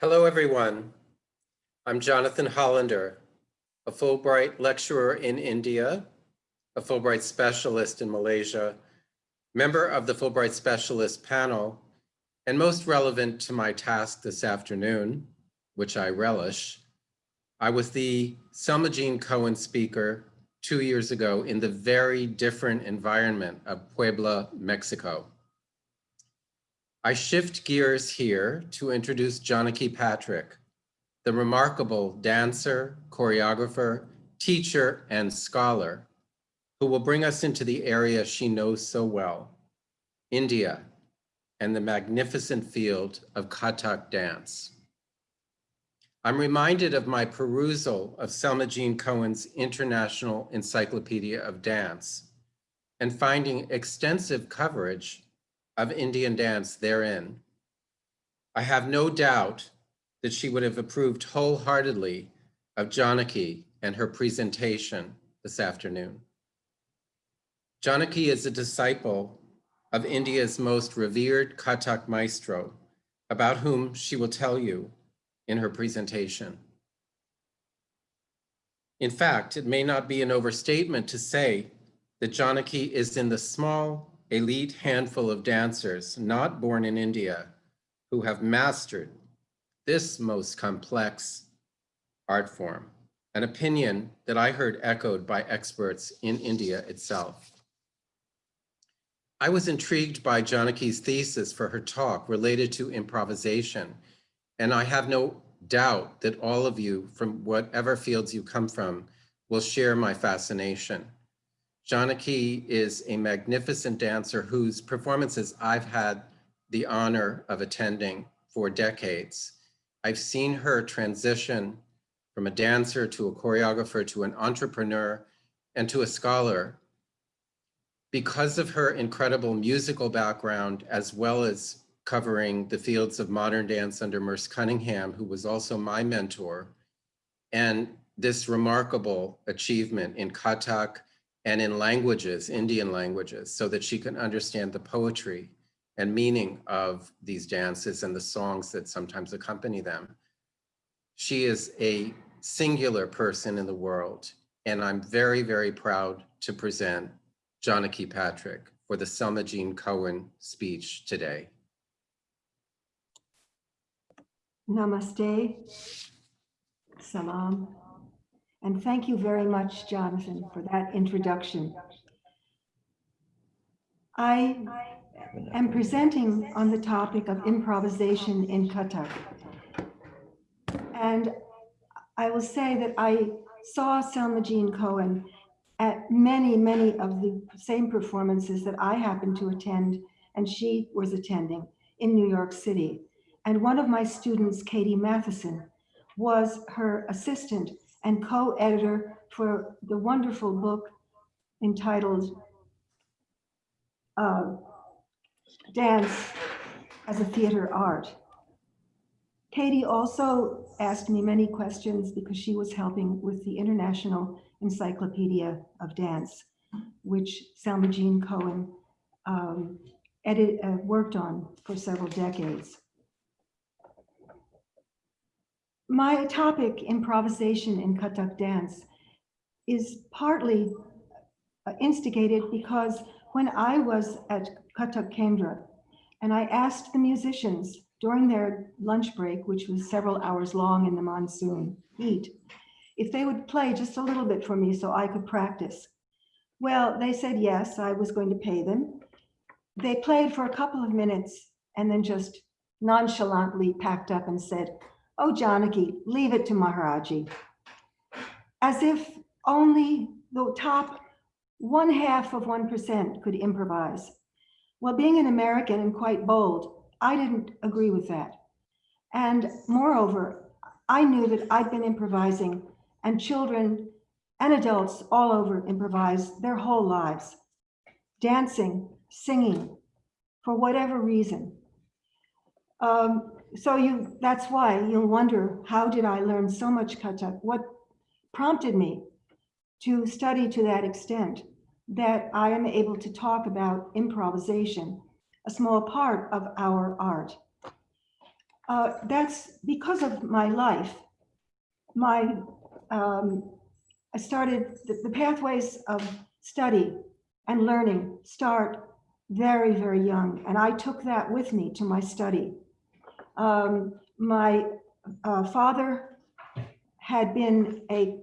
Hello, everyone. I'm Jonathan Hollander, a Fulbright lecturer in India, a Fulbright specialist in Malaysia, member of the Fulbright Specialist panel, and most relevant to my task this afternoon, which I relish, I was the Selma Jean Cohen speaker two years ago in the very different environment of Puebla, Mexico. I shift gears here to introduce Janaki Patrick, the remarkable dancer, choreographer, teacher, and scholar who will bring us into the area she knows so well, India, and the magnificent field of Kathak dance. I'm reminded of my perusal of Selma Jean Cohen's International Encyclopedia of Dance and finding extensive coverage of Indian dance therein. I have no doubt that she would have approved wholeheartedly of Janaki and her presentation this afternoon. Janaki is a disciple of India's most revered Kathak maestro, about whom she will tell you in her presentation. In fact, it may not be an overstatement to say that Janaki is in the small elite handful of dancers not born in India who have mastered this most complex art form, an opinion that I heard echoed by experts in India itself. I was intrigued by Janaki's thesis for her talk related to improvisation, and I have no doubt that all of you from whatever fields you come from will share my fascination. Janaki is a magnificent dancer whose performances I've had the honor of attending for decades. I've seen her transition from a dancer to a choreographer to an entrepreneur and to a scholar. Because of her incredible musical background, as well as covering the fields of modern dance under Merce Cunningham, who was also my mentor, and this remarkable achievement in Kathak, and in languages, Indian languages, so that she can understand the poetry and meaning of these dances and the songs that sometimes accompany them. She is a singular person in the world, and I'm very, very proud to present Janaki Patrick for the Selma Jean Cohen speech today. Namaste. Salam. And thank you very much, Jonathan, for that introduction. I am presenting on the topic of improvisation in Kathak. And I will say that I saw Selma Jean Cohen at many, many of the same performances that I happened to attend and she was attending in New York City. And one of my students, Katie Matheson, was her assistant and co-editor for the wonderful book entitled uh, Dance as a Theater Art. Katie also asked me many questions because she was helping with the International Encyclopedia of Dance, which Selma Jean Cohen um, edit, uh, worked on for several decades. My topic, improvisation in Kathak dance, is partly uh, instigated because when I was at Kathak Kendra and I asked the musicians during their lunch break, which was several hours long in the monsoon heat, if they would play just a little bit for me so I could practice. Well, they said yes, I was going to pay them. They played for a couple of minutes and then just nonchalantly packed up and said, Oh, Janaki, leave it to Maharaji. As if only the top one half of 1% could improvise. Well, being an American and quite bold, I didn't agree with that. And moreover, I knew that I'd been improvising and children and adults all over improvise their whole lives, dancing, singing, for whatever reason. Um, so you that's why you'll wonder how did I learn so much Kathak? What prompted me to study to that extent that I am able to talk about improvisation, a small part of our art. uh, that's because of my life. My, um, I started, the, the pathways of study and learning start very, very young, and I took that with me to my study. Um, my uh, father had been a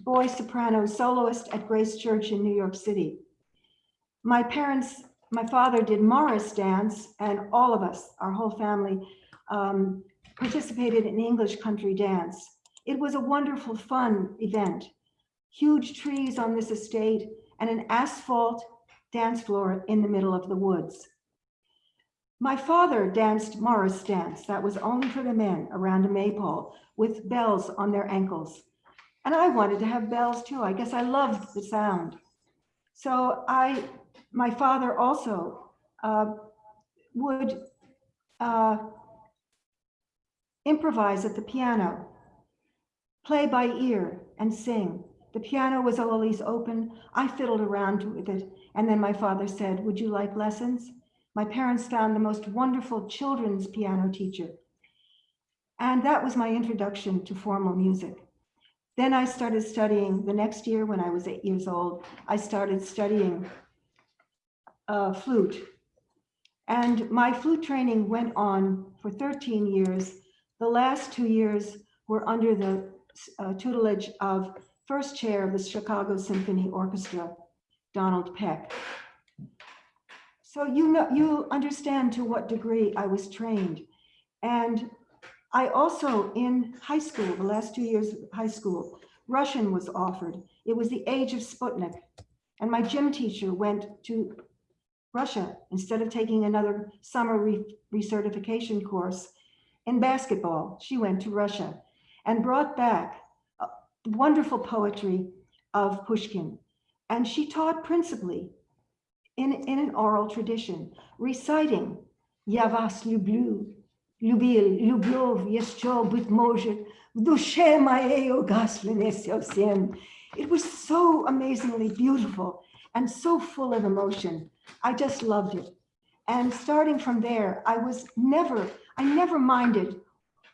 boy soprano soloist at Grace Church in New York City. My parents, my father did Morris dance, and all of us, our whole family, um, participated in English country dance. It was a wonderful, fun event. Huge trees on this estate and an asphalt dance floor in the middle of the woods. My father danced Morris dance. That was only for the men around a maypole with bells on their ankles. And I wanted to have bells too. I guess I loved the sound. So I, my father also uh, would uh, improvise at the piano, play by ear and sing. The piano was always open. I fiddled around with it. And then my father said, would you like lessons? My parents found the most wonderful children's piano teacher. And that was my introduction to formal music. Then I started studying the next year when I was eight years old, I started studying uh, flute. And my flute training went on for 13 years. The last two years were under the uh, tutelage of first chair of the Chicago Symphony Orchestra, Donald Peck. So you know, you understand to what degree I was trained. And I also, in high school, the last two years of high school, Russian was offered. It was the age of Sputnik. And my gym teacher went to Russia instead of taking another summer re recertification course in basketball. She went to Russia and brought back uh, wonderful poetry of Pushkin. And she taught principally in, in an oral tradition, reciting Я вас люблю, любил, любовь еще, быть может, в душе моей угасли не совсем. It was so amazingly beautiful and so full of emotion. I just loved it. And starting from there, I was never, I never minded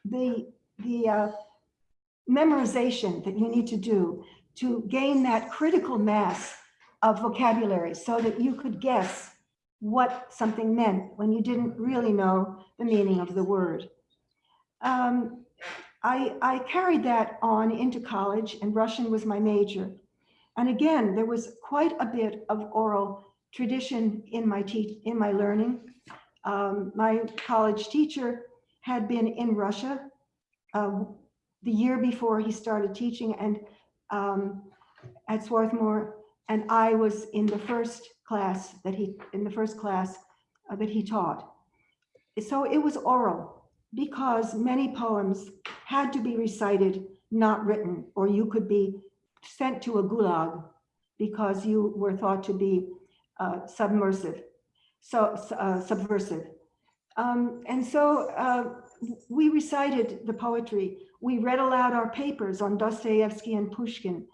the, the uh, memorization that you need to do to gain that critical mass of vocabulary so that you could guess what something meant when you didn't really know the meaning of the word. Um, I, I carried that on into college and Russian was my major. And again, there was quite a bit of oral tradition in my, in my learning. Um, my college teacher had been in Russia uh, the year before he started teaching and um, at Swarthmore and I was in the first class that he, in the first class uh, that he taught. So it was oral because many poems had to be recited, not written, or you could be sent to a gulag because you were thought to be uh, submersive, so uh, subversive. Um, and so uh, we recited the poetry. We read aloud our papers on Dostoevsky and Pushkin.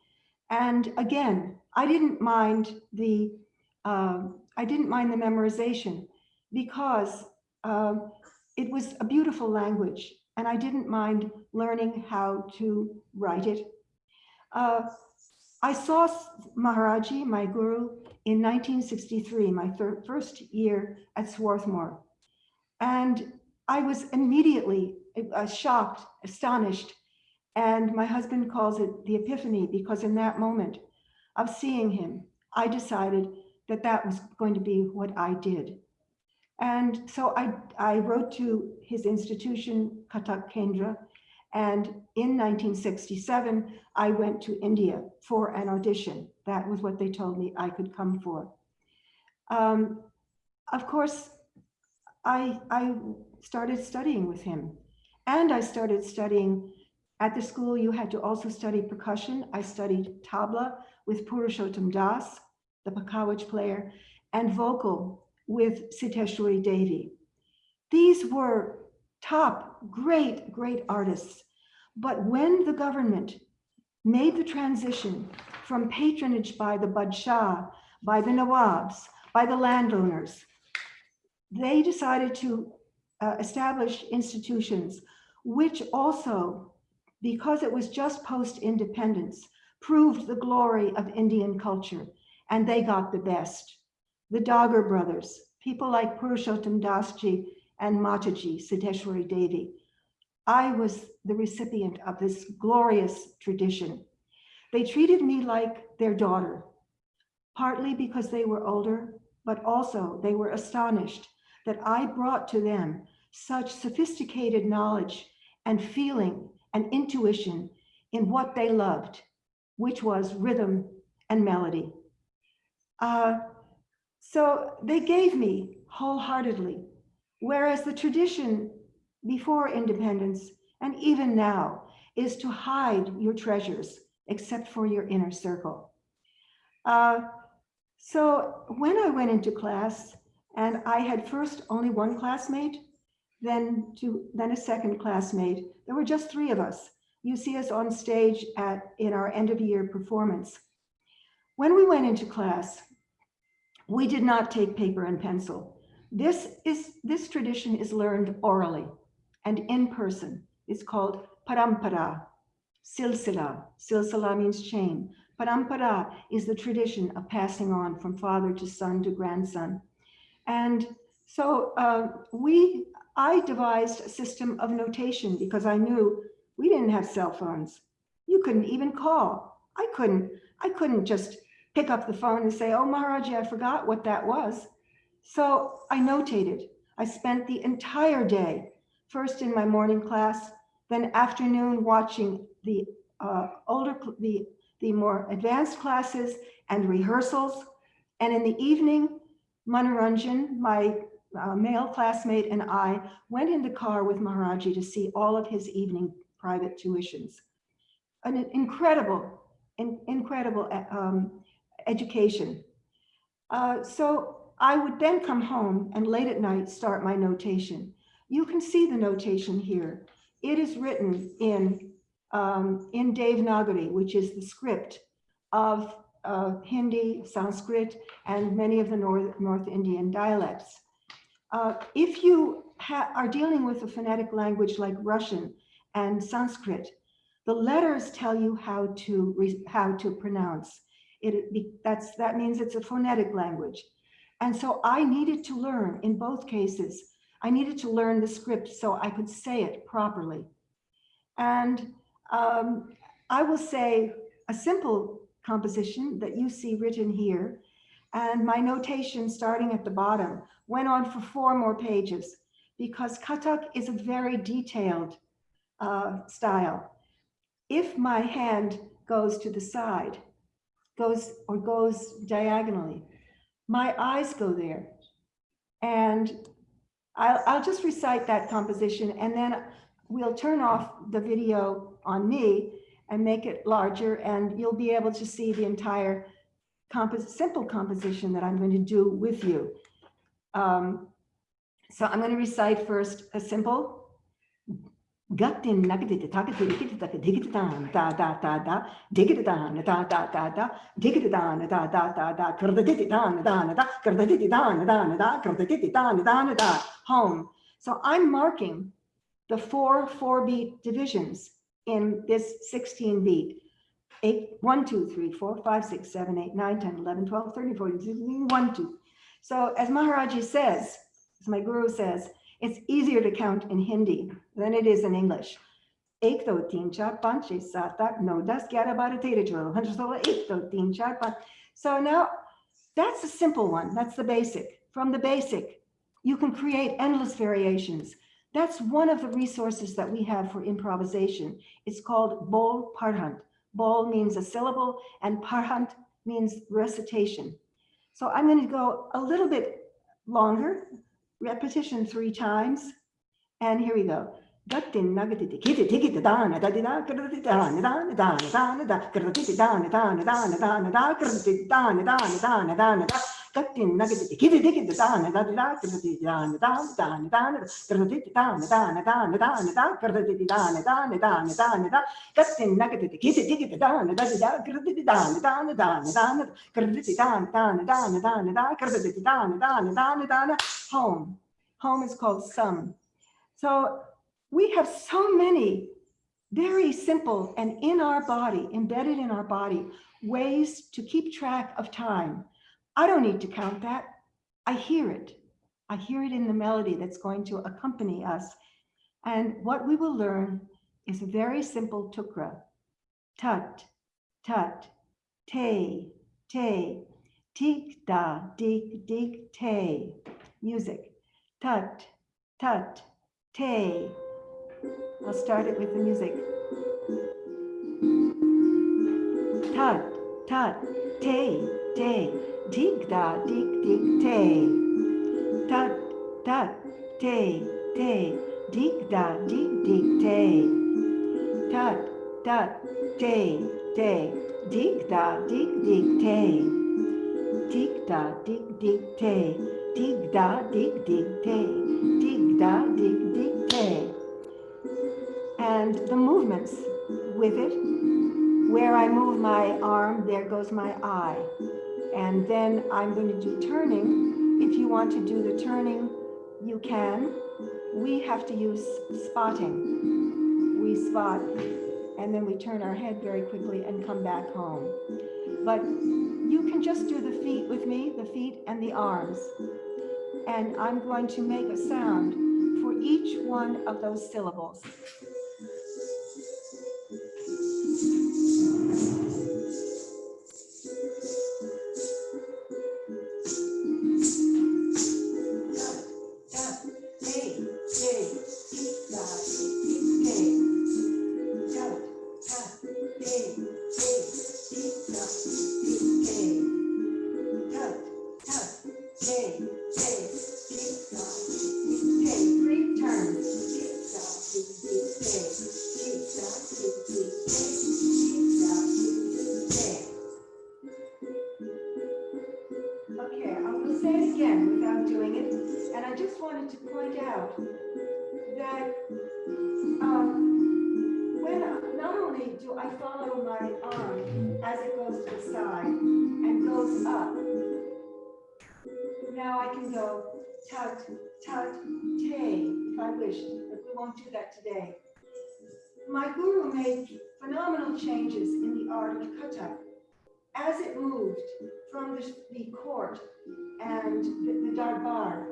And again, I didn't mind the uh, I didn't mind the memorization because uh, it was a beautiful language and I didn't mind learning how to write it. Uh, I saw Maharaji, my guru, in 1963, my first year at Swarthmore. And I was immediately uh, shocked, astonished. And my husband calls it the epiphany because in that moment, of seeing him, I decided that that was going to be what I did. And so I, I wrote to his institution, Kathak Kendra, and in 1967, I went to India for an audition. That was what they told me I could come for. Um, of course, I, I started studying with him and I started studying at the school. You had to also study percussion. I studied tabla with Purushottam Das, the Pakhawaj player, and vocal with Siddheshwari Devi. These were top, great, great artists. But when the government made the transition from patronage by the Badshah, by the Nawabs, by the landowners, they decided to uh, establish institutions, which also, because it was just post-independence, proved the glory of Indian culture, and they got the best. The Dagar brothers, people like Purushottam Dasji and Mataji Siddheshwari Devi. I was the recipient of this glorious tradition. They treated me like their daughter, partly because they were older, but also they were astonished that I brought to them such sophisticated knowledge and feeling and intuition in what they loved, which was rhythm and melody. Uh, so they gave me wholeheartedly, whereas the tradition before independence and even now is to hide your treasures except for your inner circle. Uh, so when I went into class and I had first only one classmate, then two, then a second classmate, there were just three of us. You see us on stage at in our end of year performance. When we went into class, we did not take paper and pencil. This is this tradition is learned orally and in person. It's called parampara, silsila. Silsila means chain. Parampara is the tradition of passing on from father to son to grandson. And so uh, we, I devised a system of notation because I knew we didn't have cell phones. You couldn't even call. I couldn't, I couldn't just pick up the phone and say, oh, Maharaji, I forgot what that was. So I notated. I spent the entire day, first in my morning class, then afternoon watching the uh, older, the, the more advanced classes and rehearsals. And in the evening, Manoranjan, my uh, male classmate and I went in the car with Maharaji to see all of his evening private tuitions. An incredible, in, incredible um, education. Uh, so I would then come home and late at night start my notation. You can see the notation here. It is written in, um, in Devanagari, which is the script of uh, Hindi, Sanskrit, and many of the North, North Indian dialects. Uh, if you are dealing with a phonetic language like Russian and Sanskrit, the letters tell you how to how to pronounce. It, that's, that means it's a phonetic language. And so I needed to learn in both cases. I needed to learn the script so I could say it properly. And um, I will say a simple composition that you see written here. And my notation starting at the bottom went on for four more pages because Kathak is a very detailed uh, style. If my hand goes to the side, goes or goes diagonally, my eyes go there. And I'll, I'll just recite that composition and then we'll turn off the video on me and make it larger and you'll be able to see the entire compos simple composition that I'm going to do with you. Um, so I'm going to recite first a simple home. So I'm marking the four four beat divisions in this 16 beat. 8, 1, 2, 3, 4, 5, 6, 7, 8, 9, 10, 11, 12, 13, 14, 1, 2. So as Maharaji says, as my guru says, it's easier to count in Hindi than it is in English. Hundred. So now that's a simple one. That's the basic. From the basic, you can create endless variations. That's one of the resources that we have for improvisation. It's called bol parhant. Bol means a syllable and parhant means recitation. So I'm going to go a little bit longer repetition three times. And here we go. Gattin nagati kiti tiki dana da di da krati dana dana dana dana da krati dana dana dana dana da krati dana dana dana dana da Gattin nagati kiti tiki dana da di da krati dana dana dana dana krati dana dana dana dana da krati dana dana dana dana da Gattin nagati kiti tiki dana da di da krati dana dana dana dana krati dana dana dana dana da krati dana dana dana dana home. Home is called sam. So we have so many very simple and in our body, embedded in our body, ways to keep track of time. I don't need to count that. I hear it. I hear it in the melody that's going to accompany us. And what we will learn is a very simple tukra. Tut, tut, te, te, tik da, dik, dik, te. Music. Tut, tut, te. I'll start it with the music. Tut, tut, te, te, dik da, dik, dik, te. Tut, tut, te, te, dik da, dik, dik, te. Tut, tut, te, te, dik da, dik, dik, te. Dik da, dik, dik, te. Dig da, dig, dig, te. Dig da, dig, dig, te. And the movements with it, where I move my arm, there goes my eye. And then I'm going to do turning. If you want to do the turning, you can. We have to use spotting. We spot, and then we turn our head very quickly and come back home. But you can just do the feet with me, the feet and the arms. And I'm going to make a sound for each one of those syllables. My guru made phenomenal changes in the art of Kathak as it moved from the, the court and the, the darbar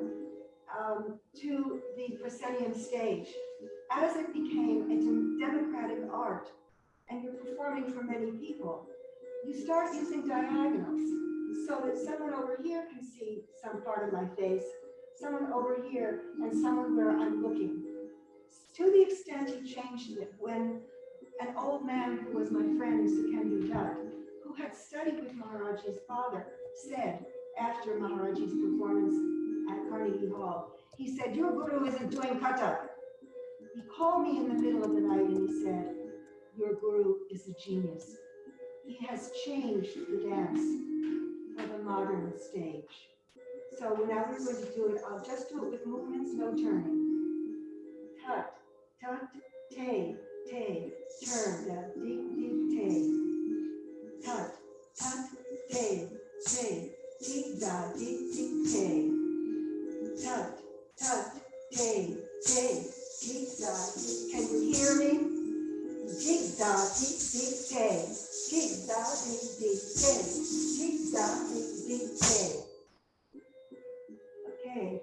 um, to the proscenium stage. As it became a democratic art and you're performing for many people, you start using diagonals so that someone over here can see some part of my face, someone over here, and someone where I'm looking. To the extent he changed it when an old man who was my friend, Sukendu Dutt, who had studied with Maharaji's father, said after Maharaji's performance at Carnegie Hall, he said, your guru isn't doing Kathak. He called me in the middle of the night and he said, your guru is a genius. He has changed the dance for the modern stage. So now we're going to do it, I'll just do it with movements, no turning. Tut, tut, te, te, turn, da, dig, dig, te. Tut, tut, te, te, dig, da, dig, dig, te. Tut, tut, te, te, dig, da, dig. Can you hear me? Dig, da, dig, dig, te. Dig, da, dig, dig, te. Dig, da, dig, dig, te. Okay.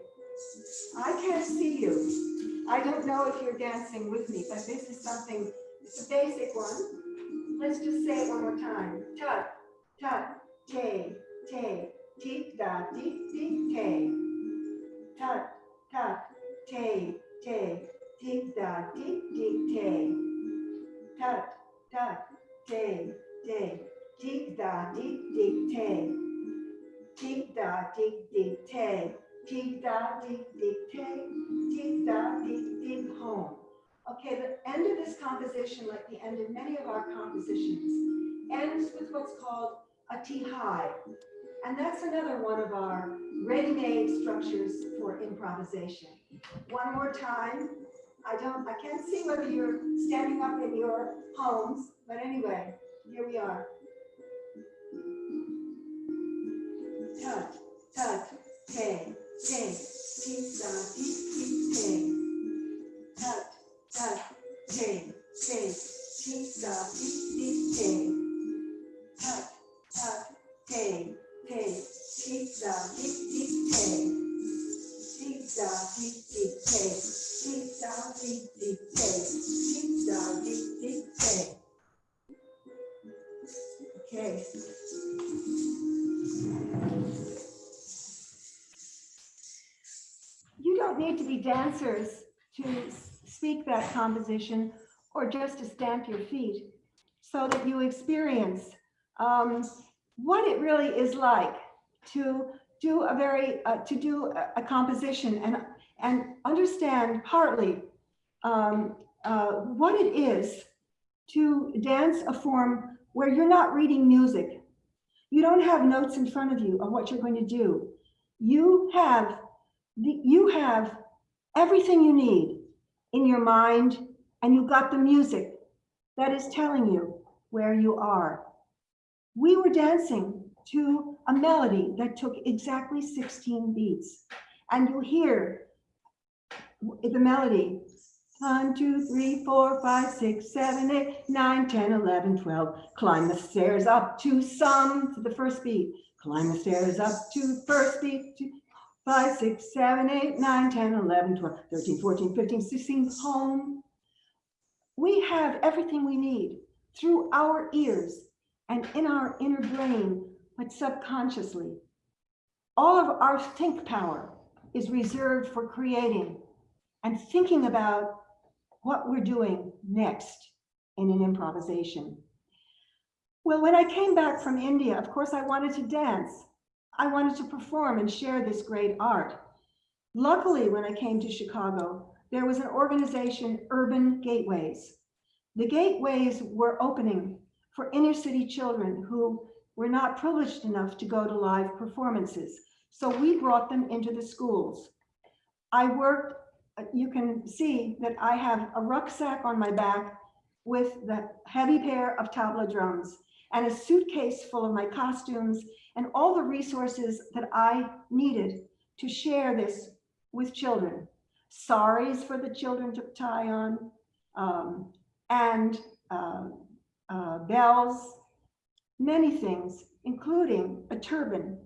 I can't see you. I don't know if you're dancing with me, but this is something, it's a basic one. Let's just say it one more time. Tut, tut, te, te, tik, da, tik, tik, te. Tut, tut, te, te, tik, da, tik, tik, te. Tut, tut, te, te, tik, da, tik, tik, te. Tik, da, tik, tik, te. Tik, da, tik, tik, te. Tik, da, tik, tik, home. Okay, the end of this composition, like the end of many of our compositions, ends with what's called a tihai. And that's another one of our ready-made structures for improvisation. One more time. I don't, I can't see whether you're standing up in your homes, but anyway, here we are. Tut, tut, te, ten, tizati, ten, tat, tap ten, ten, tizati, ten, tat, tat, ten, ten, tizati, ten. Composition or just to stamp your feet so that you experience um, what it really is like to do a very, uh, to do a, a composition and, and understand partly um, uh, what it is to dance a form where you're not reading music. You don't have notes in front of you of what you're going to do. You have the, you have everything you need in your mind and you got the music that is telling you where you are. We were dancing to a melody that took exactly 16 beats. And you hear the melody, one, two, three, four, five, six, seven, eight, nine, ten, eleven, twelve. Climb the stairs up to some, to the first beat. Climb the stairs up to first beat, to, 5, 6, 7, 8, 9, 10, 11, 12, 13, 14, 15, 16, home. We have everything we need through our ears and in our inner brain, but subconsciously. All of our think power is reserved for creating and thinking about what we're doing next in an improvisation. Well, when I came back from India, of course, I wanted to dance. I wanted to perform and share this great art. Luckily, when I came to Chicago, there was an organization, Urban Gateways. The gateways were opening for inner city children who were not privileged enough to go to live performances. So we brought them into the schools. I worked, uh, you can see that I have a rucksack on my back with the heavy pair of tabla drums and a suitcase full of my costumes and all the resources that I needed to share this with children. Saris for the children to tie on, um, and uh, uh, bells, many things, including a turban.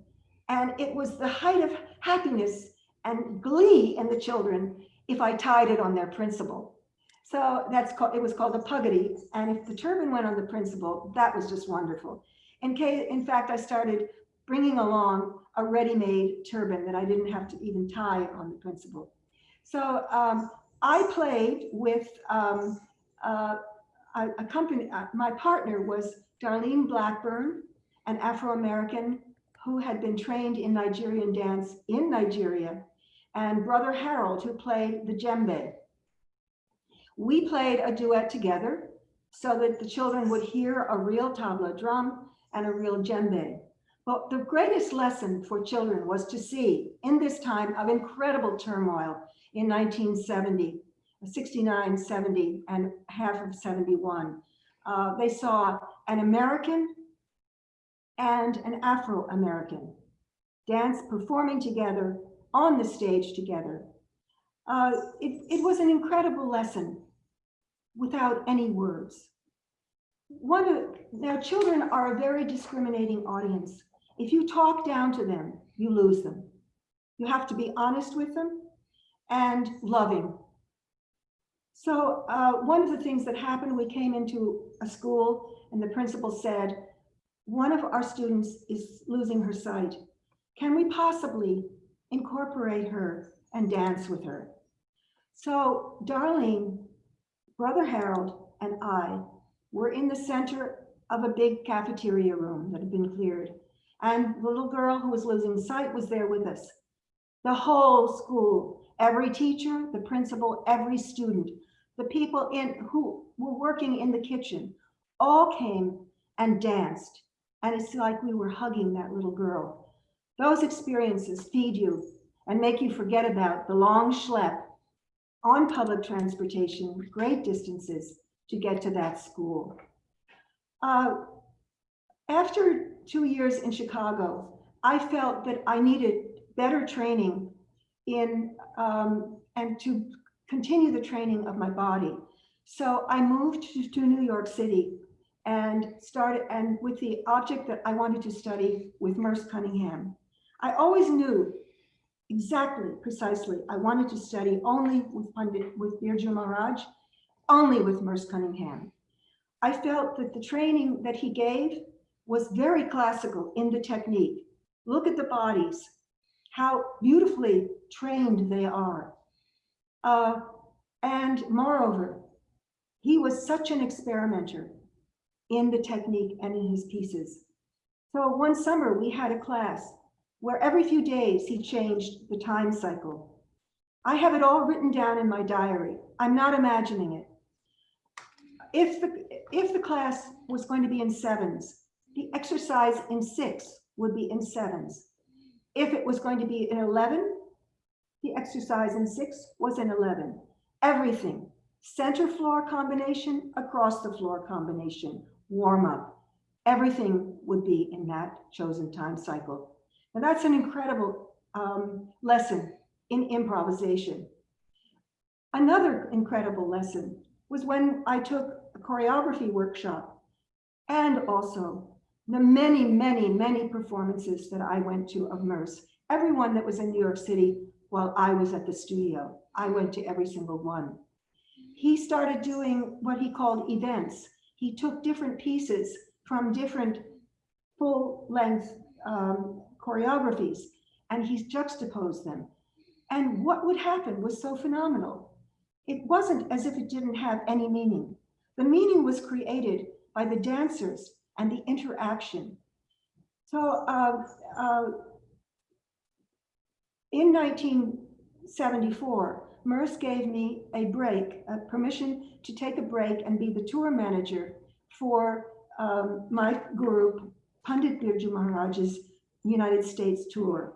And it was the height of happiness and glee in the children if I tied it on their principal. So that's called, it was called a pugady. And if the turban went on the principal, that was just wonderful. In case, in fact, I started bringing along a ready-made turban that I didn't have to even tie on the principal. So um, I played with um, uh, a, a company, uh, my partner was Darlene Blackburn, an Afro-American who had been trained in Nigerian dance in Nigeria, and brother Harold, who played the djembe. We played a duet together so that the children would hear a real tabla drum and a real djembe. But the greatest lesson for children was to see in this time of incredible turmoil in 1970, 69, 70, and half of 71. Uh, they saw an American and an Afro-American dance performing together on the stage together. Uh, it, it was an incredible lesson without any words. One now children are a very discriminating audience. If you talk down to them, you lose them. You have to be honest with them and loving. So uh, one of the things that happened, we came into a school and the principal said, one of our students is losing her sight. Can we possibly incorporate her and dance with her? So Darlene, Brother Harold, and I were in the center of a big cafeteria room that had been cleared. And the little girl who was losing sight was there with us. The whole school, every teacher, the principal, every student, the people in who were working in the kitchen, all came and danced. And it's like we were hugging that little girl. Those experiences feed you and make you forget about the long schlep on public transportation, great distances to get to that school. Uh, after two years in Chicago, I felt that I needed better training in um, and to continue the training of my body. So I moved to, to New York City and started, and with the object that I wanted to study with Merce Cunningham. I always knew exactly, precisely, I wanted to study only with Pandit, with Birju Maharaj, only with Merce Cunningham. I felt that the training that he gave was very classical in the technique. Look at the bodies, how beautifully trained they are. Uh, and moreover, he was such an experimenter in the technique and in his pieces. So one summer we had a class where every few days he changed the time cycle. I have it all written down in my diary. I'm not imagining it. If the, if the class was going to be in sevens, the exercise in six would be in sevens. If it was going to be in 11, the exercise in six was in 11. Everything, center floor combination, across the floor combination, warm up. Everything would be in that chosen time cycle. Now that's an incredible um, lesson in improvisation. Another incredible lesson was when I took a choreography workshop and also the many, many, many performances that I went to of Merce. Everyone that was in New York City while I was at the studio, I went to every single one. He started doing what he called events. He took different pieces from different full length um, choreographies and he juxtaposed them. And what would happen was so phenomenal. It wasn't as if it didn't have any meaning. The meaning was created by the dancers and the interaction. So uh, uh, in 1974, Merce gave me a break, a permission to take a break and be the tour manager for um, my group, Pandit Birju Maharaj's United States tour.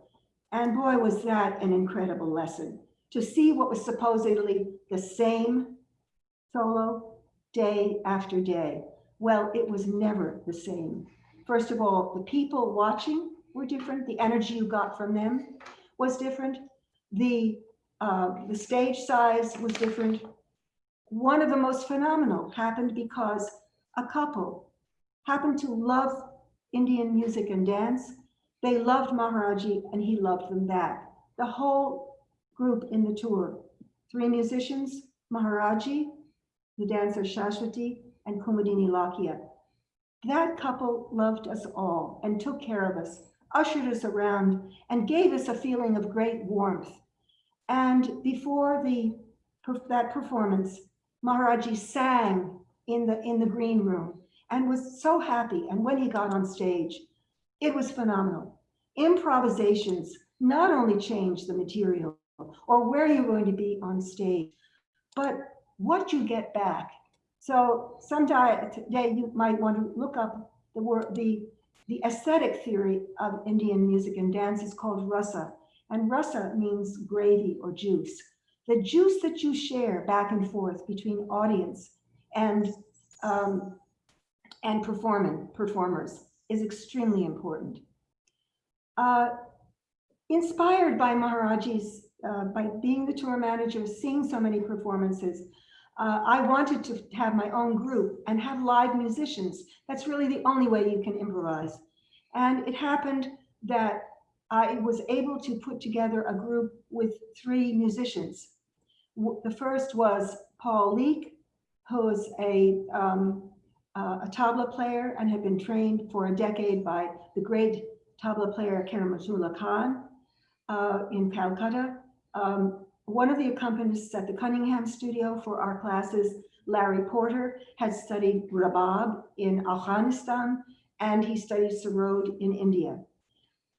And boy, was that an incredible lesson to see what was supposedly the same solo day after day. Well, it was never the same. First of all, the people watching were different. The energy you got from them was different. The, uh, the stage size was different. One of the most phenomenal happened because a couple happened to love Indian music and dance. They loved Maharaji and he loved them back. The whole group in the tour, three musicians, Maharaji, the dancer Shashwati, and Kumudini Lakhia. That couple loved us all and took care of us, ushered us around, and gave us a feeling of great warmth. And before the that performance, Maharaji sang in the in the green room and was so happy. And when he got on stage, it was phenomenal. Improvisations not only change the material or where you're going to be on stage, but what you get back so sometime today you might want to look up the word, the, the aesthetic theory of Indian music and dance is called rasa. And rasa means gravy or juice. The juice that you share back and forth between audience and, um, and performing, performers is extremely important. Uh, inspired by Maharaji's, uh, by being the tour manager, seeing so many performances, uh, I wanted to have my own group and have live musicians. That's really the only way you can improvise. And it happened that I was able to put together a group with three musicians. The first was Paul Leake, who is a, um, uh, a tabla player and had been trained for a decade by the great tabla player Karamatullah Khan uh, in Calcutta. Um, one of the accompanists at the Cunningham studio for our classes, Larry Porter, had studied Rabab in Afghanistan, and he studied Sarod in India.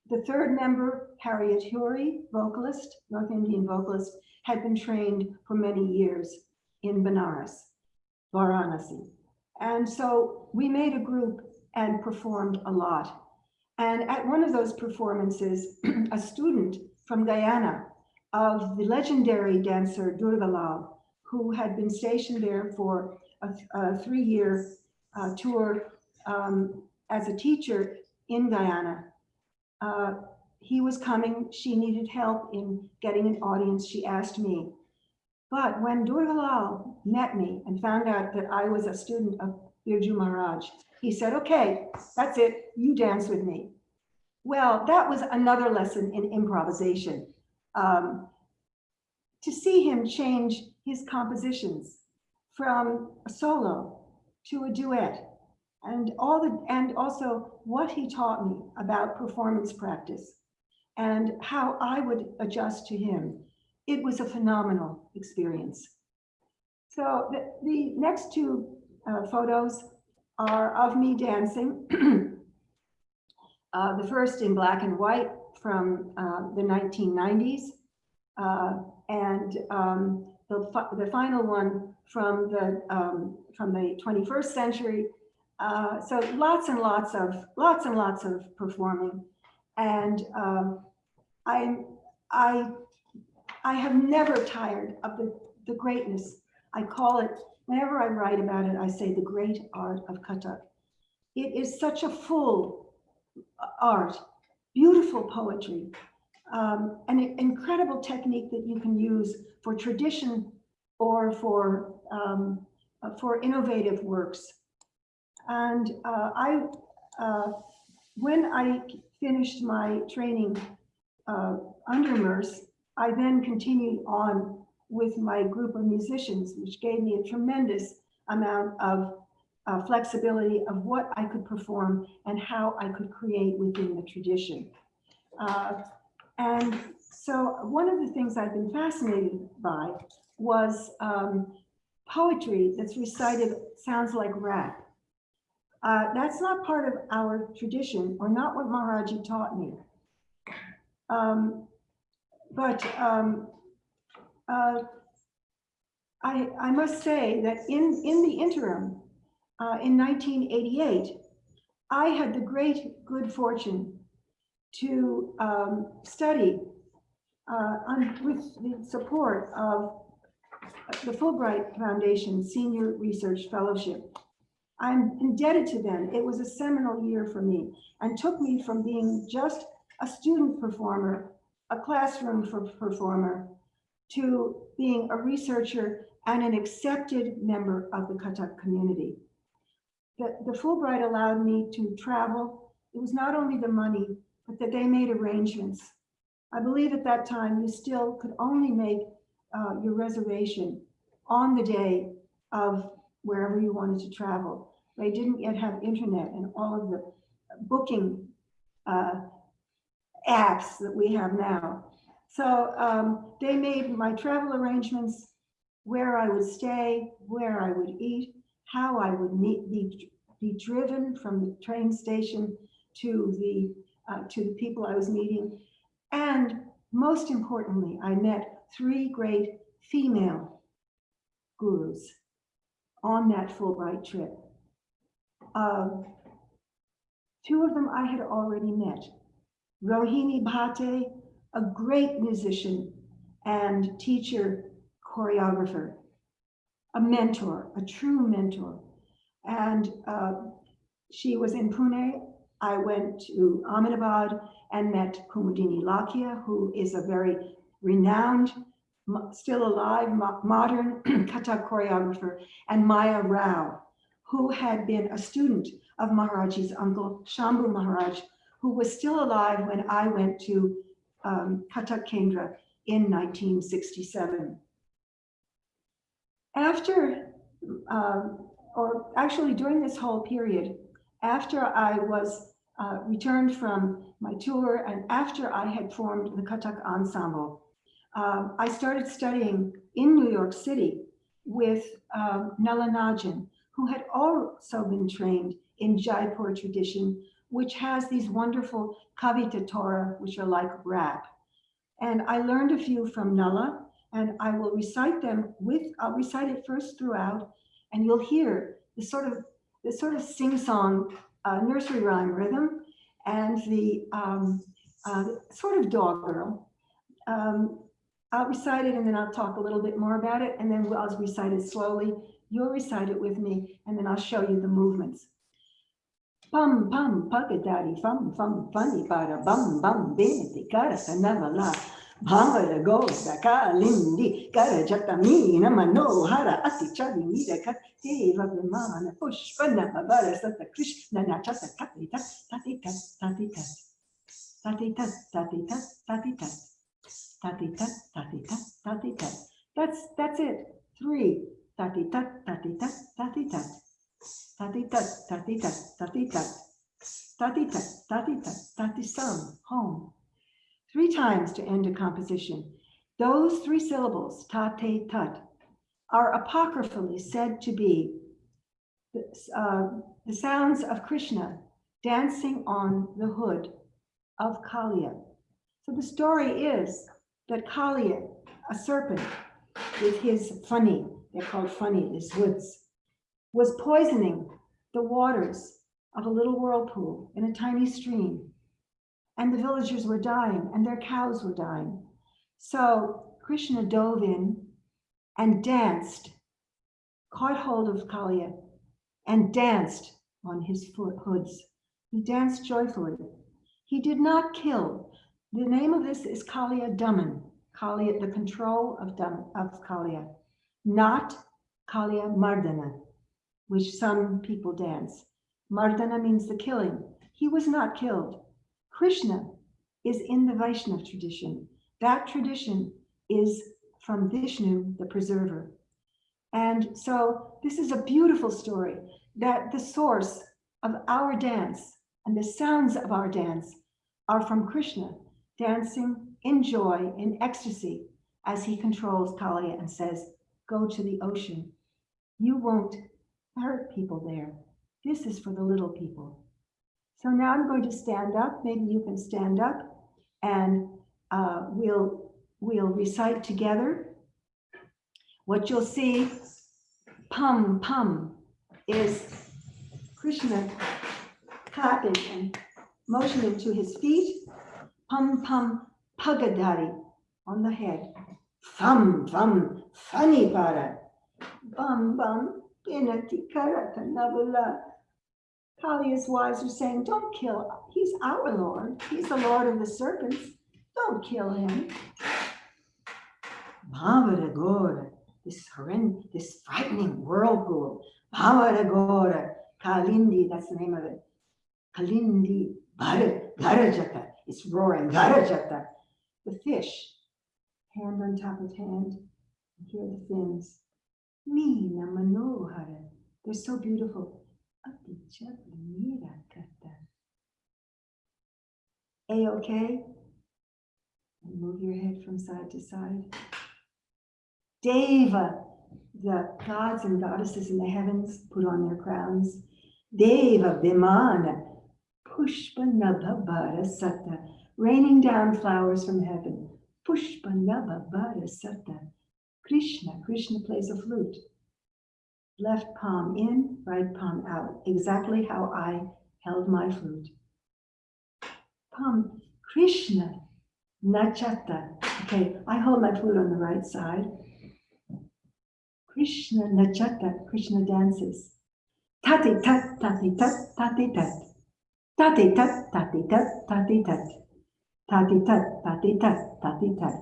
The third member, Harriet Huri, vocalist, North Indian vocalist, had been trained for many years in Benares, Varanasi. And so we made a group and performed a lot. And at one of those performances, a student from Guyana of the legendary dancer Durgalal, who had been stationed there for a, a three-year uh, tour um, as a teacher in Guyana. Uh, he was coming, she needed help in getting an audience. She asked me, But when Durgalal met me and found out that I was a student of Birju Maharaj, he said, okay, that's it, you dance with me. Well, that was another lesson in improvisation. Um, to see him change his compositions from a solo to a duet and all the, and also what he taught me about performance practice and how I would adjust to him. It was a phenomenal experience. So the, the next two uh, photos are of me dancing. Uh, the first in black and white from uh, the 1990s. uh, and um, the, fi- the final one from the, um, from the 21st century. Uh, so lots and lots of, lots and lots of performing. And um, I, I, I have never tired of the, the greatness. I call it, whenever I write about it, I say the great art of Kathak. It is such a full art, beautiful poetry, um, an incredible technique that you can use for tradition or for, um, uh, for innovative works. And uh, I, uh, when I finished my training uh, under MERS, I then continued on with my group of musicians, which gave me a tremendous amount of uh, flexibility of what I could perform and how I could create within the tradition. Uh, and so one of the things I've been fascinated by was um, poetry that's recited sounds like rap. Uh, that's not part of our tradition or not what Maharaji taught me. Um, but um, uh, I, I must say that in, in the interim, uh, in 1988, I had the great good fortune to um, study uh, on, with the support of the Fulbright Foundation Senior Research Fellowship. I'm indebted to them. It was a seminal year for me and took me from being just a student performer, a classroom for performer, to being a researcher and an accepted member of the Kathak community the, the Fulbright allowed me to travel. It was not only the money, but that they made arrangements. I believe at that time you still could only make uh, your reservation on the day of wherever you wanted to travel. They didn't yet have internet and all of the booking uh, apps that we have now. So um, they made my travel arrangements, where I would stay, where I would eat, how I would be, be driven from the train station to the, uh, to the people I was meeting. And most importantly, I met three great female gurus on that Fulbright trip. Uh, two of them I had already met. Rohini Bhate, a great musician and teacher, choreographer, a mentor, a true mentor. And uh, she was in Pune. I went to Ahmedabad and met Kumudini Lakhia, who is a very renowned, still alive, modern Kathak choreographer, and Maya Rao, who had been a student of Maharaji's uncle, Shambhu Maharaj, who was still alive when I went to um, Kathak Kendra in 1967. After, um, or actually during this whole period, after I was uh, returned from my tour and after I had formed the Kathak Ensemble, um, I started studying in New York City with um, Nala Najan, who had also been trained in Jaipur tradition, which has these wonderful Kavita Torah, which are like rap. And I learned a few from Nala, and I will recite them with, I'll recite it first throughout, and you'll hear the sort of, the sort of sing-song uh, nursery rhyme rhythm and the um, uh, sort of doggerel. Um, I'll recite it and then I'll talk a little bit more about it, and then I'll recite it slowly. You'll recite it with me, and then I'll show you the movements. Pum pum pagadari fum fum funny para bum bum binity karasa navala Bhamara Gosa Kalindi Garajatamina Manohara Atichadi Nidaka Deva Vimana Pushpana Babara Sata Krishna Nachata Tatita Tatita Tatita Tatita Tatita Tatita Tatita Tatita Tatita That's that's it. Three. Tatita Tatita Tatita Tatita Tatita Tatita Tatita Tatita Tatisam Home three times to end a composition. Those three syllables, ta, te, tut, are apocryphally said to be the, uh, the sounds of Krishna dancing on the hood of Kaliya. So the story is that Kaliya, a serpent with his funny, they're called funny, his hoods, was poisoning the waters of a little whirlpool in a tiny stream and the villagers were dying and their cows were dying. So Krishna dove in and danced, caught hold of Kaliya and danced on his foot hoods. He danced joyfully. He did not kill. The name of this is Kaliya Daman, Kaliya, the control of, Dam, of Kaliya, not Kaliya Mardana, which some people dance. Mardana means the killing. He was not killed. Krishna is in the Vaishnav tradition. That tradition is from Vishnu, the preserver. And so this is a beautiful story that the source of our dance and the sounds of our dance are from Krishna dancing in joy, in ecstasy, as he controls Kali and says, go to the ocean. You won't hurt people there. This is for the little people. So now I'm going to stand up. Maybe you can stand up and uh, we'll, we'll recite together. What you'll see, pum pum, is Krishna clapping and motioning to his feet. Pum pum pagadari on the head. Thum thum funny para. Bum bum pinati karata navula Kaliya's wives are saying, don't kill, he's our Lord. He's the Lord of the serpents. Don't kill him. Bhavaragora, this horrendous, this frightening whirlpool. Bhavaragora, Kalindi, that's the name of it. Kalindi, Garajata, it's roaring, Garajata. The fish, hand on top of hand, here are the fins. Meena Manohara, they're so beautiful. A-okay? And move your head from side to side. Deva, the gods and goddesses in the heavens put on their crowns. Deva Vimana, Pushpa Nabhabara Sata, raining down flowers from heaven. Pushpa Nabhabara Sata. Krishna, Krishna plays a flute left palm in, right palm out, exactly how I held my flute. Palm, Krishna, Nachata. Okay, I hold my flute on the right side. Krishna Nachata, Krishna dances. Tati tat, tati tat, tati tat. Tati tat, tati tat, tati tat. Tati tat, tati tat, tati tat.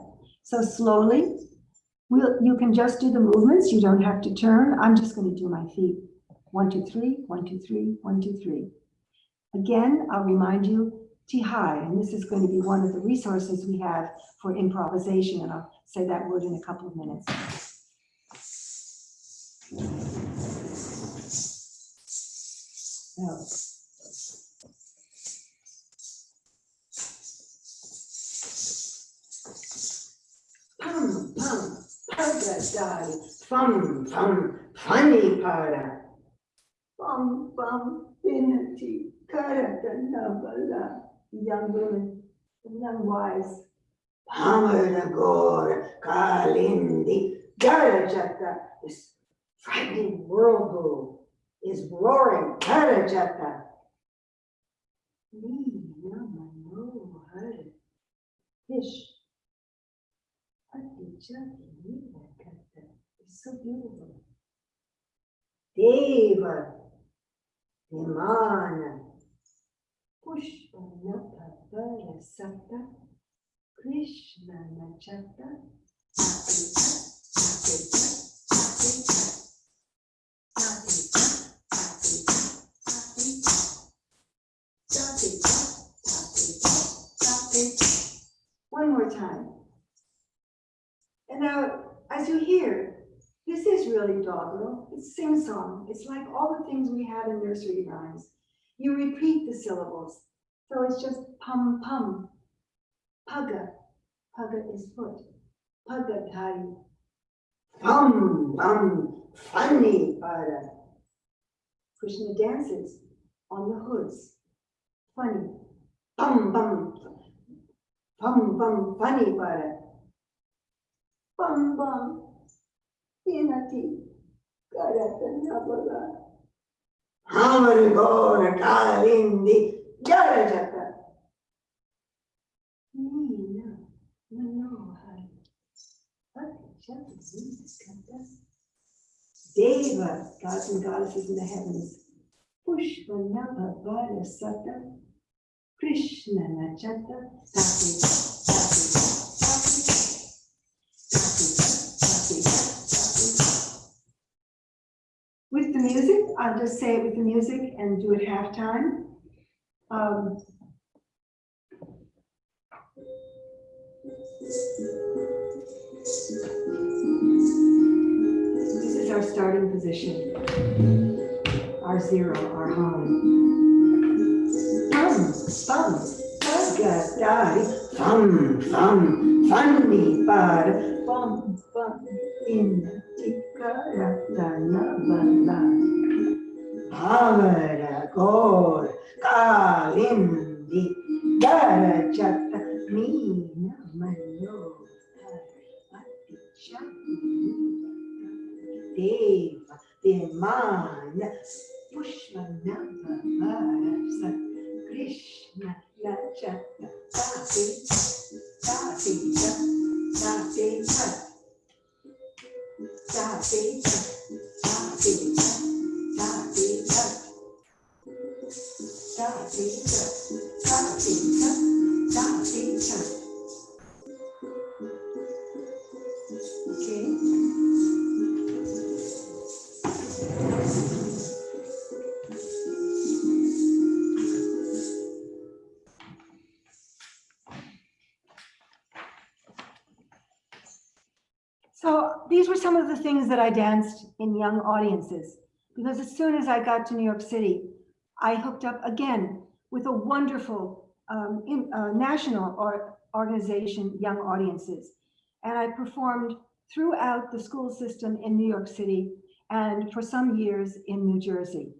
So slowly, We'll, you can just do the movements. You don't have to turn. I'm just going to do my feet. One, two, three, one, two, three, one, two, three. Again, I'll remind you, Tihai, and this is going to be one of the resources we have for improvisation, and I'll say that word in a couple of minutes. From from funny para, Panipada. Pum Pum Vinati Karatanabala. Young women, young wives. Pamaragor Kalindi Garajata. This frightening whirlpool is roaring. Karajata. Fish. What did you Beautiful. Deva, Vimana, Pushpa Napa Sata, Krishna Nachata. Tatita, tatita, tatita. Tatita, tatita, tatita. Tatita, tatita, tatita. One more time. And now, as you hear, really doggerel. It's sing-song. It's like all the things we have in nursery rhymes. You repeat the syllables. So it's just pum pum. Paga. Paga is foot. Paga dhari. Pum pum. Funny para. Krishna dances on the hoods. Funny. Pum pum. Pum pum. Funny para. Pum pum. Inati. Karatanabala. Hamar Gora Kalindi Jarajata. Nina Manohar. Deva, gods and goddesses in the heavens. Pushpa Nava Vara Sata. Krishna Nachata. Tati, I'll just say it with the music and do it halftime. Um, This is our starting position. Our zero, our home. Bum, bum, baga, die, fum, fum, funny, bud, bum, bum, in, tikara, la, la, la, la. Havara, gor, kalindi, garajata, meena, mano, Deva, Demana, Pushpanava, Varasa, Krishna, Lachata, Tati, Tati, Tati, Tati, Tati, Tati, Tati, Tati, So these were some of the things that I danced in young audiences. Because as soon as I got to New York City, I hooked up again with a wonderful um, in- uh, national or organization, Young Audiences. And I performed throughout the school system in New York City and for some years in New Jersey.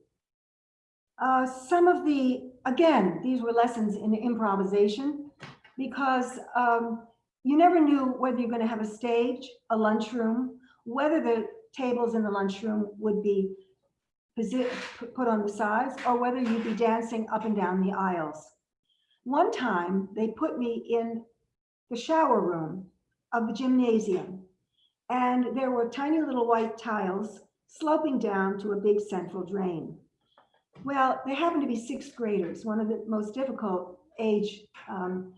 Uh, some of the, again, these were lessons in improvisation because um, you never knew whether you're going to have a stage, a lunchroom, whether the tables in the lunchroom would be put on the sides, or whether you'd be dancing up and down the aisles. One time, they put me in the shower room of the gymnasium, and there were tiny little white tiles sloping down to a big central drain. Well, they happened to be sixth graders, one of the most difficult age um,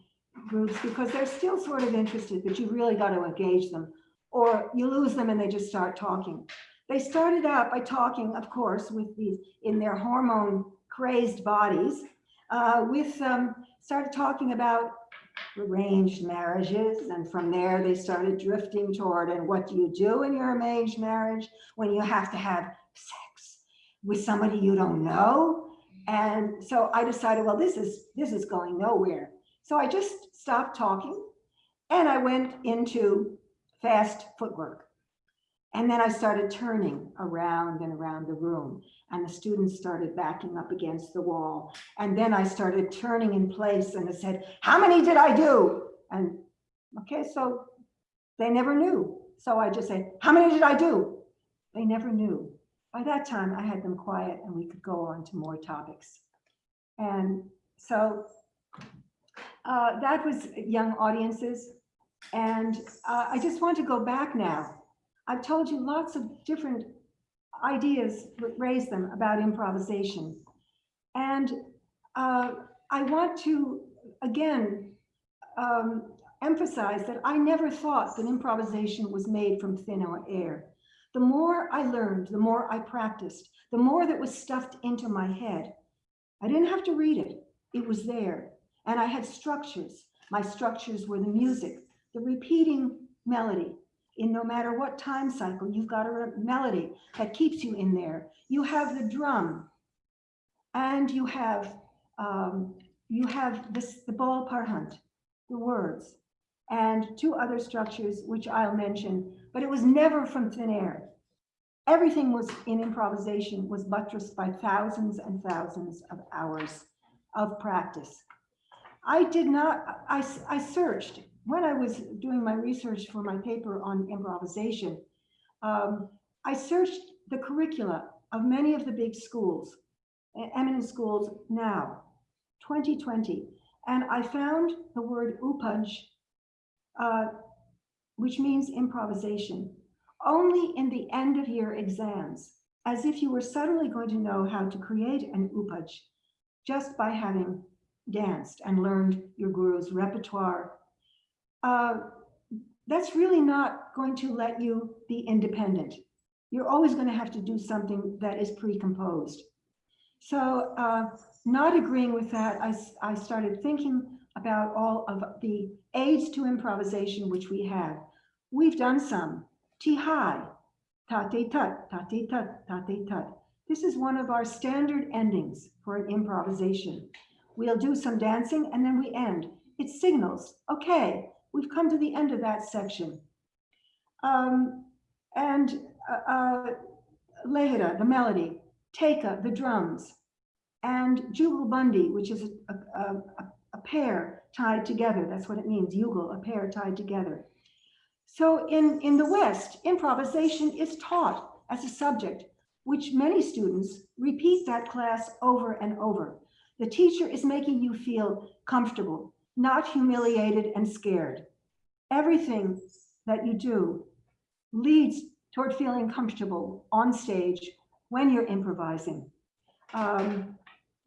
groups because they're still sort of interested, but you really got to engage them or you lose them and they just start talking. They started out by talking, of course, with these in their hormone crazed bodies, uh, with um, started talking about arranged marriages. And from there, they started drifting toward, and what do you do in your arranged marriage when you have to have sex with somebody you don't know? And so I decided, well, this is this is going nowhere. So I just stopped talking and I went into fast footwork. And then I started turning around and around the room and the students started backing up against the wall. And then I started turning in place and I said, how many did I do? And okay, so they never knew. So I just said, how many did I do? They never knew. By that time, I had them quiet and we could go on to more topics. And so uh, that was young audiences. And uh, I just want to go back now. I've told you lots of different ideas, raise them about improvisation. And uh, I want to, again, um, emphasize that I never thought that improvisation was made from thin air. The more I learned, the more I practiced, the more that was stuffed into my head. I didn't have to read it. It was there. And I had structures. My structures were the music, the repeating melody. In no matter what time cycle, you've got a melody that keeps you in there. You have the drum and you have um, you have this the bol parhant, the words, and two other structures which I'll mention, but it was never from thin air. Everything was in improvisation was buttressed by thousands and thousands of hours of practice. I did not, I, I searched when I was doing my research for my paper on improvisation. Um, I searched the curricula of many of the big schools, eminent schools now, 2020, and I found the word upaj, uh, which means improvisation, only in the end of year exams, as if you were suddenly going to know how to create an upaj just by having danced and learned your guru's repertoire. Uh, that's really not going to let you be independent. You're always going to have to do something that is pre-composed. So uh, not agreeing with that, I started thinking about all of the aids to improvisation which we have. We've done some. Tihai, tate tut, tate tut, tate tut. This is one of our standard endings for an improvisation. We'll do some dancing and then we end. It signals, okay, we've come to the end of that section. Um, and uh, uh, Lehira, the melody, Theka, the drums, and Jugalbandi, which is a, a, a, a pair tied together. That's what it means, Yugal, a pair tied together. So in, in the West, improvisation is taught as a subject, which many students repeat that class over and over. The teacher is making you feel comfortable, not humiliated and scared. Everything that you do leads toward feeling comfortable on stage when you're improvising. Um,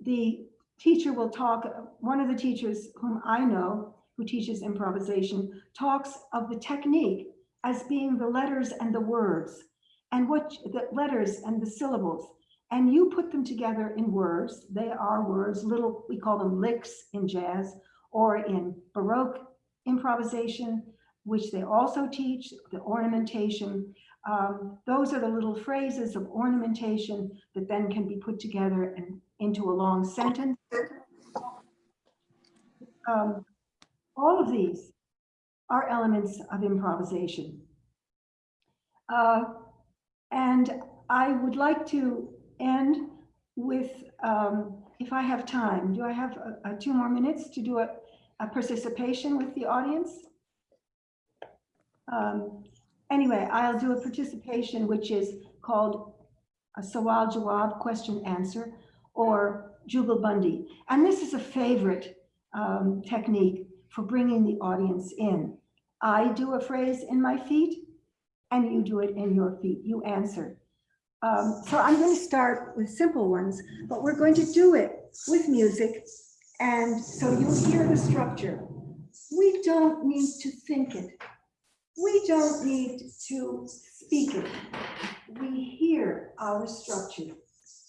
the teacher will talk, one of the teachers whom I know who teaches improvisation talks of the technique as being the letters and the words and what the letters and the syllables and you put them together in words. They are words, little, we call them licks in jazz or in Baroque improvisation, which they also teach, the ornamentation. Um, those are the little phrases of ornamentation that then can be put together and into a long sentence. Um, all of these are elements of improvisation. Uh, and I would like to end with, um, if I have time, do I have uh, uh, two more minutes to do a, a participation with the audience? Um, Anyway, I'll do a participation which is called a Sawal Jawab, question answer, or Jugalbandi. And this is a favorite um, technique for bringing the audience in. I do a phrase in my feet and you do it in your feet. You answer. Um, so I'm going to start with simple ones, but we're going to do it with music. And so you'll hear the structure. We don't need to think it. We don't need to speak it. We hear our structure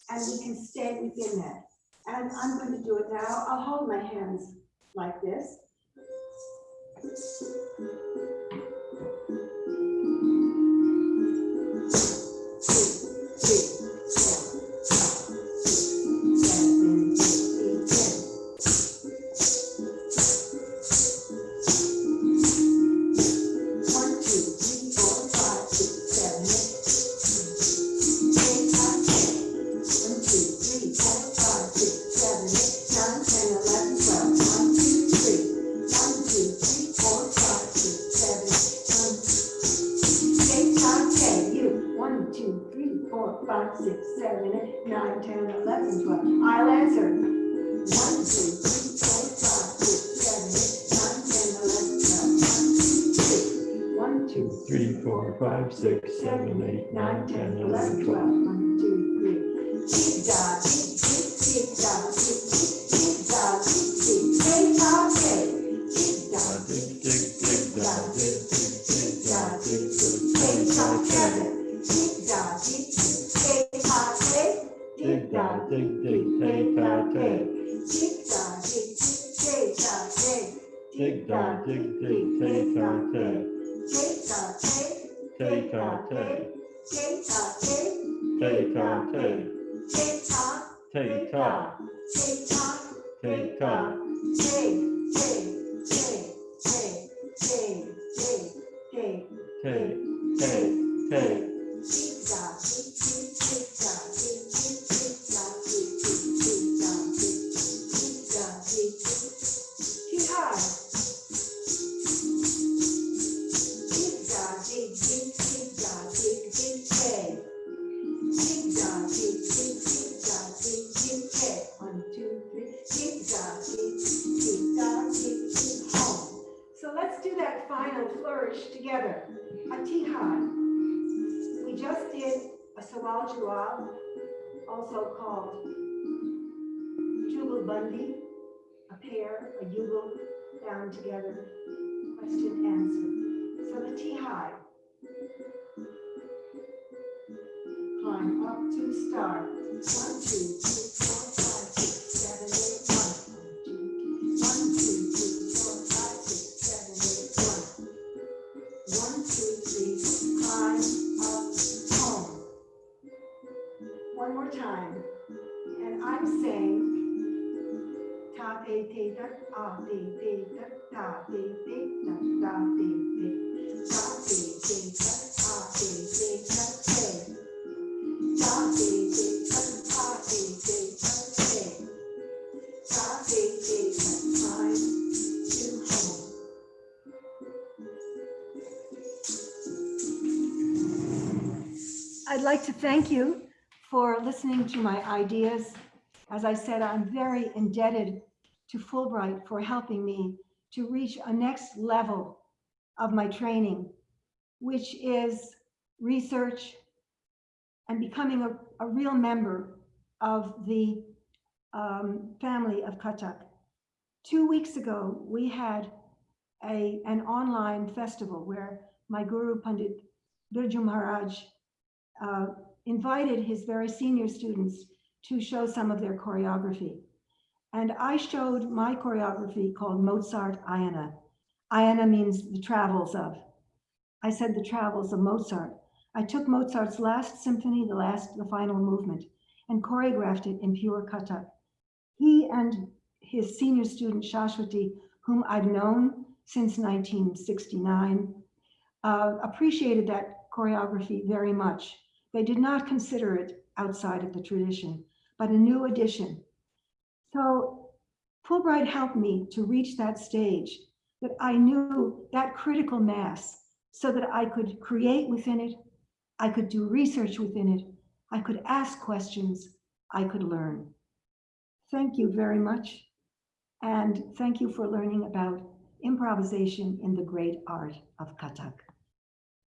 and we can stay within that. And I'm going to do it now. I'll hold my hands like this. Dig, dog, dig, dig, tay, ta, tay. Tick tock, tay, Tay, ta, tay. tick tock, tay, Tay, ta, tay. tick tock, start. Like to thank you for listening to my ideas. As I said, I'm very indebted to Fulbright for helping me to reach a next level of my training, which is research and becoming a, a real member of the um, family of Kathak. Two weeks ago, we had a, an online festival where my guru Pandit Birju Maharaj uh, invited his very senior students to show some of their choreography. And I showed my choreography called Mozart Ayana. Ayana means the travels of. I said the travels of Mozart. I took Mozart's last symphony, the last, the final movement, and choreographed it in pure kata. He and his senior student Shashwati, whom I've known since 1969, uh, appreciated that choreography very much. They did not consider it outside of the tradition, but a new addition. So Fulbright helped me to reach that stage that I knew that critical mass so that I could create within it, I could do research within it, I could ask questions, I could learn. Thank you very much. And thank you for learning about improvisation in the great art of Kathak.